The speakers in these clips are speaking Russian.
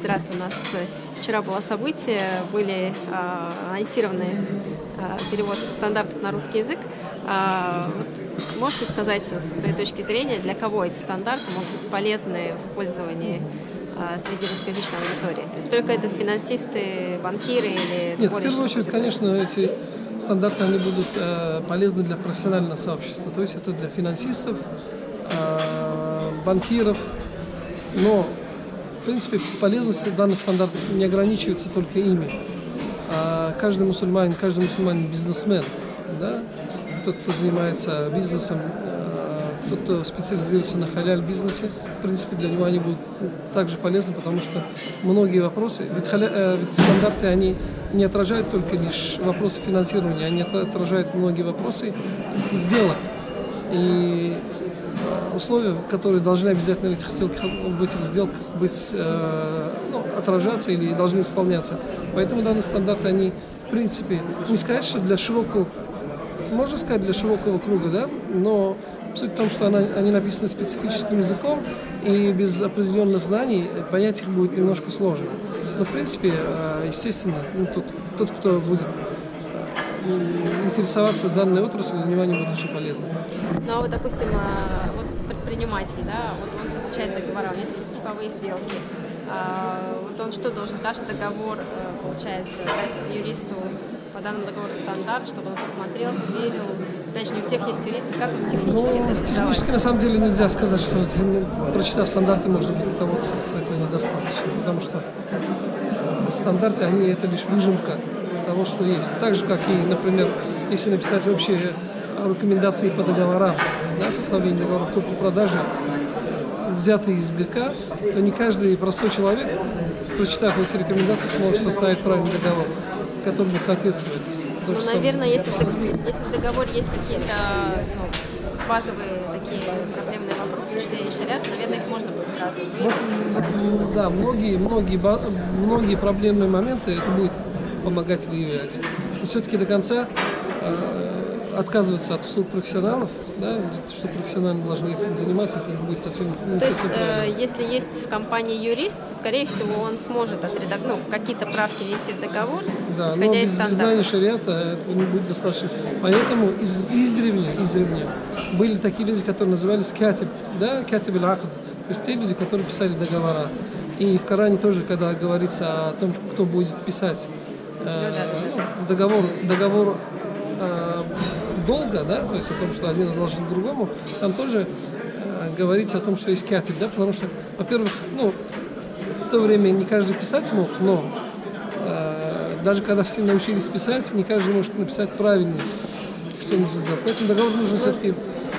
Федерации у нас вчера было событие, были анонсированы перевод стандартов на русский язык. Можете сказать со своей точки зрения, для кого эти стандарты могут быть полезны в пользовании среди русскоязычной аудитории? То есть только это финансисты, банкиры или... Нет, в первую очередь, конечно, эти стандарты они будут э, полезны для профессионального сообщества. То есть это для финансистов, э, банкиров. Но, принципе, полезность данных стандартов не ограничивается только ими. А каждый мусульманин, каждый мусульманин бизнесмен, да, тот, кто занимается бизнесом, э, тот, кто специализируется на халяль бизнесе, в принципе, для него они будут также полезны, потому что многие вопросы, ведь, халя, э, ведь стандарты, они не отражают только лишь вопросы финансирования, они отражают многие вопросы сделок. И условия, которые должны обязательно в этих, сделках, в этих сделках быть, э, ну, отражаться или должны исполняться. Поэтому данные стандарты, они, в принципе, не сказать, что для широкого, можно сказать, для широкого круга, да, но суть в том, что она, они написаны специфическим языком, и без определенных знаний понять их будет немножко сложно. Но, в принципе, э, естественно, ну, тот, тот, кто будет интересоваться данной отраслью, для него они будут очень полезны. Ну, а вот, допустим, э, вот предприниматель, да, вот он заключает договора, у него есть типовые сделки. А, вот он что должен? Каждый договор, получается, дать юристу по данному договору стандарт, чтобы он посмотрел, сверил. Опять же, не у всех есть юристы, как он технически ну, Технически, на самом деле, нельзя сказать, что прочитав стандарты, можно будет руководствоваться этого недостаточно, потому что стандарты, они это лишь выжимка того, что есть. Так же, как и, например, если написать общие рекомендации по договорам, да, составление договоров купли-продажи, взятые из ГК, то не каждый простой человек, прочитав эти рекомендации, сможет составить правильный договор который будет соответствовать. Ну, наверное, если, если в договоре есть какие-то ну, базовые такие проблемные вопросы, что я шарят, наверное, их можно будет сразу ну, Да, многие, многие, многие проблемные моменты это будет помогать выявлять. Но все-таки до конца э, отказываться от услуг профессионалов, да, что профессионально должны этим заниматься, это будет совсем не То совсем есть, э, если есть в компании юрист, скорее всего, он сможет отредак... ну, какие-то правки ввести в договор, да, исходя но без, из без знания шариата этого не будет достаточно. Поэтому из, издревле, издревле были такие люди, которые назывались катиб, да, катиб аль то есть те люди, которые писали договора. И в Коране тоже, когда говорится о том, кто будет писать ну, ну, договор, договор э, долго, да, то есть о том, что один должен другому, там тоже э, говорится о том, что есть катib, да, потому что, во-первых, ну, в то время не каждый писать мог, но э, даже когда все научились писать, не каждый может написать правильно, что нужно сделать. Поэтому договор нужно все-таки,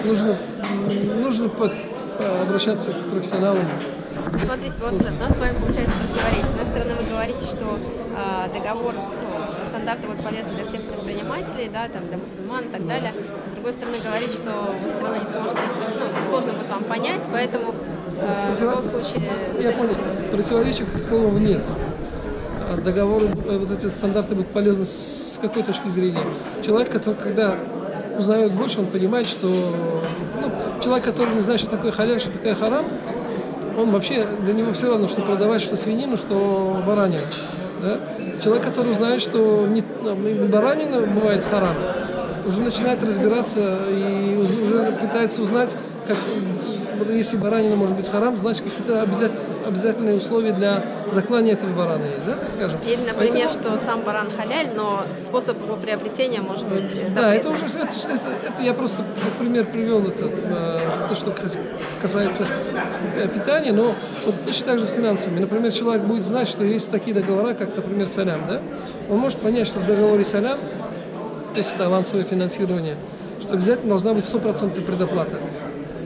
нужно, нужно под, обращаться к профессионалам. Смотрите, вот у нас с вами получается противоречие. С одной стороны, вы говорите, что э, договор стандарты будут полезны для всех предпринимателей, да, там, для мусульман и так далее. С другой стороны, говорить, что вы все равно не сможете, ну, сложно будет вам понять, поэтому э, в любом случае... Я понял, противоречия такого нет. А договоры, э, вот эти стандарты будут полезны с какой точки зрения? Человек, который, когда узнает больше, он понимает, что ну, человек, который не знает, что такое халяль, что такое харам, он вообще, для него все равно, что продавать, что свинину, что баранину. Да? Человек, который знает, что не, баранина бывает харам, уже начинает разбираться и уже пытается узнать, как, если баранина может быть харам, значит какие-то обязательные условия для заклания этого барана есть, да, скажем. Или, например, Поэтому... что сам баран халяль, но способ его приобретения может быть запретным. Да, это уже, это, это, это я просто как пример привел это, э, то, что касается э, питания, но вот точно так же с финансами. Например, человек будет знать, что есть такие договора, как, например, салям, да, он может понять, что в договоре салям, то есть это авансовое финансирование, что обязательно должна быть стопроцентная предоплата.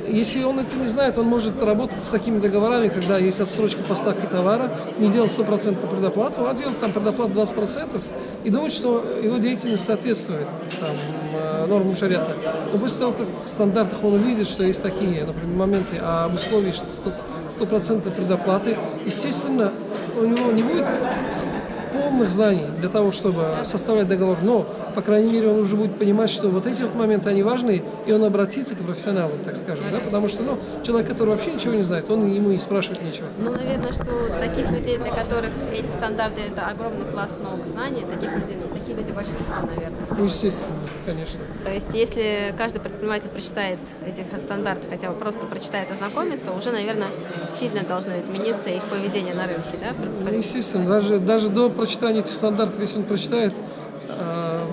Если он это не знает, он может работать с такими договорами, когда есть отсрочка поставки товара, не делать стопроцентную предоплату, а делать там предоплату 20% и думать, что его деятельность соответствует там, э, нормам шариата. Но после того, как в стандартах он увидит, что есть такие, например, моменты об условии стопроцентной предоплаты, естественно, у него не будет полных знаний для того, чтобы составлять договор, но, по крайней мере, он уже будет понимать, что вот эти вот моменты, они важны, и он обратится к профессионалу, так скажем, да, потому что, ну, человек, который вообще ничего не знает, он ему и спрашивать нечего. Ну, наверное, что таких людей, для которых эти стандарты – это огромный пласт новых знаний, таких людей, большинство, наверное. Ну, сегодня. естественно, конечно. То есть, если каждый предприниматель прочитает этих стандартов, хотя бы просто прочитает, ознакомится, уже, наверное, сильно должно измениться их поведение на рынке, да? Ну, естественно, даже, даже до прочитания этих стандартов, если он прочитает э,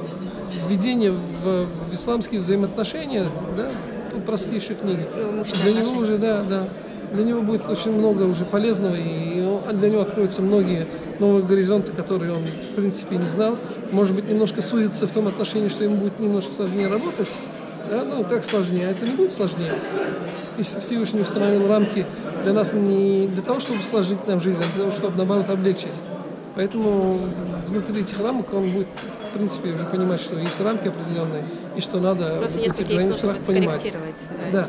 введение в, в исламские взаимоотношения, да, ну, простейшие книги, Имущественные для него уже, да, да, для него будет очень много уже полезного, и для него откроются многие новые горизонты, которые он, в принципе, не знал. Может быть, немножко сузится в том отношении, что ему будет немножко сложнее работать, да, ну, как сложнее, а это не будет сложнее. Если Всевышний установил рамки для нас не для того, чтобы сложить нам жизнь, а для того, чтобы, наоборот, облегчить. Поэтому внутри этих рамок он будет, в принципе, уже понимать, что есть рамки определенные, и что надо Просто нужно будет понимать. скорректировать. Да,